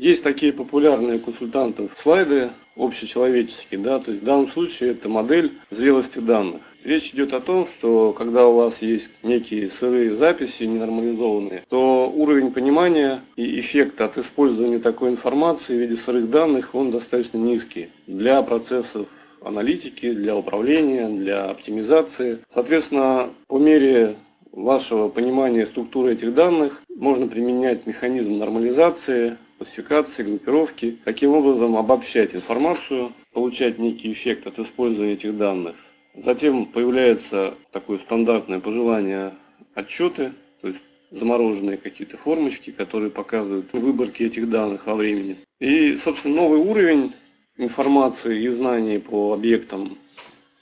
Есть такие популярные консультантов слайды общечеловеческие, да, то есть в данном случае это модель зрелости данных. Речь идет о том, что когда у вас есть некие сырые записи, ненормализованные, то уровень понимания и эффекта от использования такой информации в виде сырых данных, он достаточно низкий для процессов аналитики, для управления, для оптимизации. Соответственно, по мере вашего понимания структуры этих данных можно применять механизм нормализации, классификации, группировки, таким образом обобщать информацию, получать некий эффект от использования этих данных. Затем появляется такое стандартное пожелание отчеты, то есть замороженные какие-то формочки, которые показывают выборки этих данных во времени. И, собственно, новый уровень информации и знаний по объектам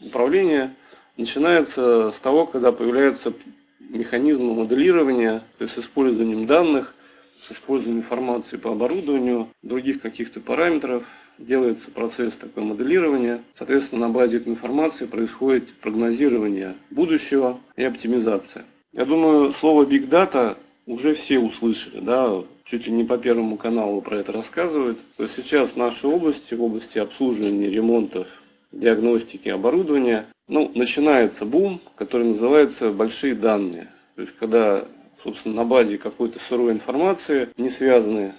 управления начинается с того, когда появляется механизм моделирования, то есть с использованием данных, с использованием информации по оборудованию, других каких-то параметров, делается процесс такого моделирования. Соответственно, на базе этой информации происходит прогнозирование будущего и оптимизация. Я думаю, слово Big Data уже все услышали, да, чуть ли не по первому каналу про это рассказывают. То есть сейчас в нашей области, в области обслуживания, ремонтов, диагностики, оборудования, ну, начинается бум, который называется большие данные. То есть когда, собственно, на базе какой-то сырой информации, не связанной,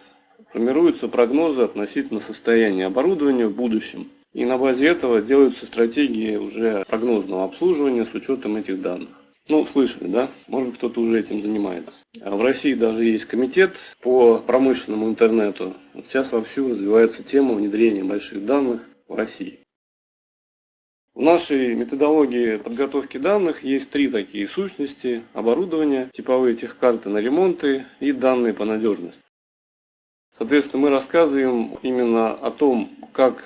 формируются прогнозы относительно состояния оборудования в будущем. И на базе этого делаются стратегии уже прогнозного обслуживания с учетом этих данных. Ну, слышали, да? Может, кто-то уже этим занимается. А в России даже есть комитет по промышленному интернету. Вот сейчас вовсю развивается тема внедрения больших данных в России. В нашей методологии подготовки данных есть три такие сущности. Оборудование, типовые техкарты на ремонты и данные по надежности. Соответственно, мы рассказываем именно о том, как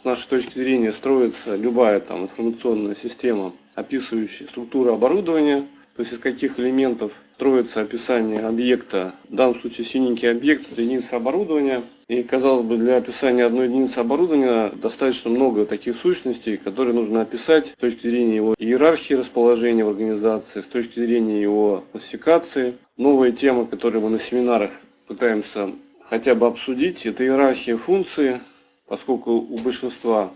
с нашей точки зрения строится любая там информационная система описывающий структуру оборудования, то есть из каких элементов строится описание объекта, в данном случае синенький объект, это единица оборудования. И, казалось бы, для описания одной единицы оборудования достаточно много таких сущностей, которые нужно описать с точки зрения его иерархии расположения в организации, с точки зрения его классификации. Новая тема, которую мы на семинарах пытаемся хотя бы обсудить, это иерархия функций, поскольку у большинства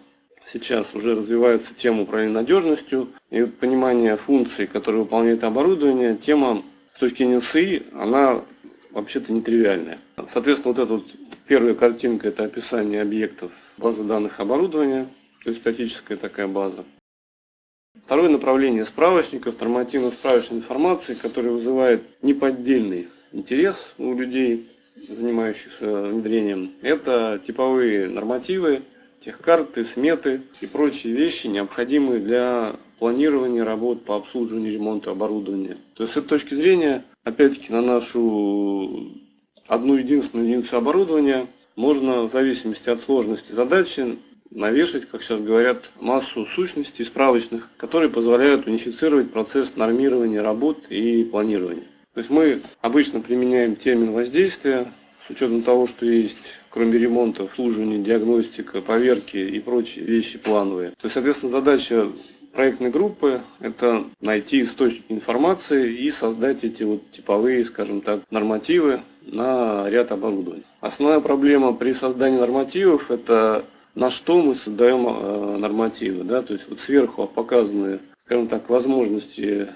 сейчас уже развивается тема управления надежностью и понимание функций, которые выполняет оборудование, тема с точки зрения СИ, она вообще-то нетривиальная. Соответственно, вот эта вот первая картинка – это описание объектов базы данных оборудования, то есть статическая такая база. Второе направление справочников, нормативно-справочной информации, которая вызывает неподдельный интерес у людей, занимающихся внедрением, это типовые нормативы, техкарты, сметы и прочие вещи, необходимые для планирования работ по обслуживанию ремонта оборудования. То есть с этой точки зрения, опять-таки, на нашу одну единственную единицу оборудования можно в зависимости от сложности задачи навешать, как сейчас говорят, массу сущностей справочных, которые позволяют унифицировать процесс нормирования работ и планирования. То есть мы обычно применяем термин воздействия с учетом того, что есть кроме ремонта, обслуживания, диагностика, поверки и прочие вещи плановые. То есть, соответственно, задача проектной группы – это найти источник информации и создать эти вот типовые, скажем так, нормативы на ряд оборудования. Основная проблема при создании нормативов – это на что мы создаем э, нормативы. Да? То есть вот сверху показаны, скажем так, возможности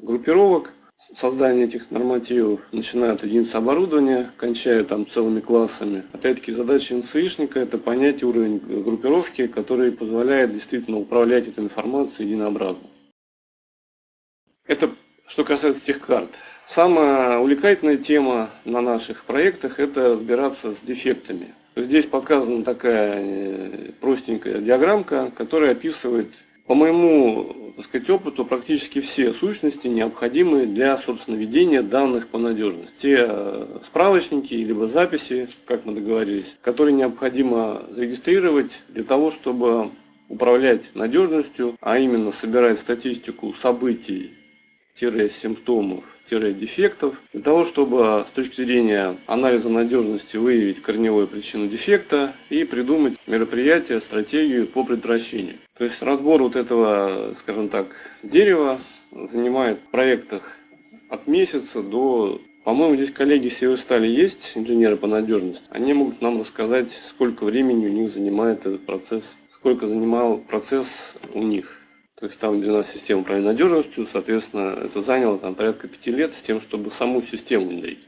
группировок, создание этих нормативов, начиная от единиц оборудования, кончая там целыми классами. Опять-таки задача НСИшника это понять уровень группировки, который позволяет действительно управлять этой информацией единообразно. Это что касается тех карт. Самая увлекательная тема на наших проектах – это разбираться с дефектами. Здесь показана такая э, простенькая диаграммка, которая описывает по моему так сказать, опыту, практически все сущности необходимые для, собственно, ведения данных по надежности. Те э, справочники, либо записи, как мы договорились, которые необходимо зарегистрировать для того, чтобы управлять надежностью, а именно собирать статистику событий, симптомов дефектов, для того, чтобы с точки зрения анализа надежности выявить корневую причину дефекта и придумать мероприятие, стратегию по предотвращению. То есть разбор вот этого, скажем так, дерева занимает в проектах от месяца до По-моему, здесь коллеги Северстали есть, инженеры по надежности. Они могут нам рассказать, сколько времени у них занимает этот процесс, сколько занимал процесс у них. То есть там, где у нас система управления надежностью, соответственно, это заняло там порядка пяти лет с тем, чтобы саму систему внедрить.